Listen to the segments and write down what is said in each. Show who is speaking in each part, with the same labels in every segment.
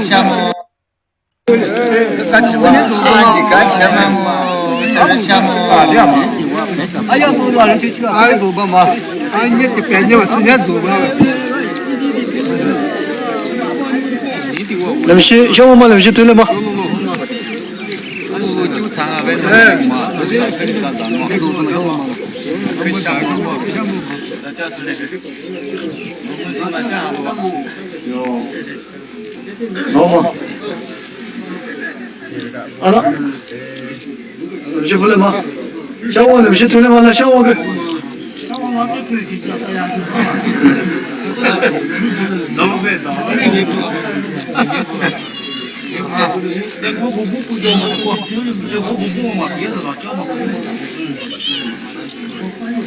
Speaker 1: siamo anche siamo siamo
Speaker 2: 哎呀，走吧，就去，哎，走吧嘛，哎，你得赶紧吧，直接走吧。
Speaker 3: 那
Speaker 1: 장압에 je voulais ma le je tourne ma la 那我我我，我，
Speaker 3: 我，嘛，嗯
Speaker 4: 嗯。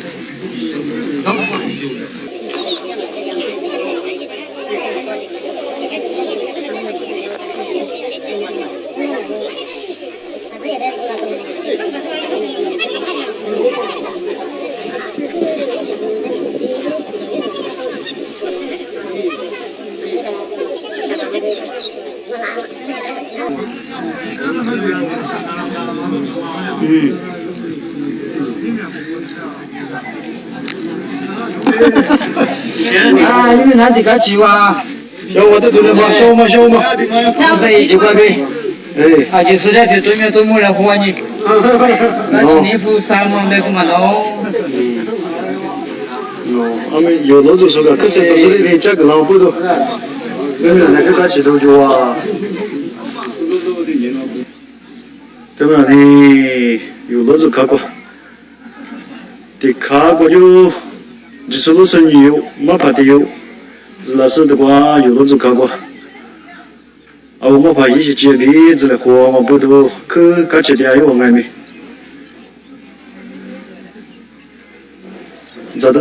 Speaker 4: 啊，你们拿自家住哇？
Speaker 3: 有我的对面嘛，修嘛修嘛，
Speaker 4: 不是一起过呗？
Speaker 3: 哎，
Speaker 4: 啊，就是那条对面都没来呼你，那是你付三万？
Speaker 3: 俺们有老说的，可是都是那天价格老，你们那个？对吧？你有老子看过？的看过就你是老生有，没怕的有。是那是的话，有老子看过。啊，我怕一些举例子来和我不都去搞起点有外面。咋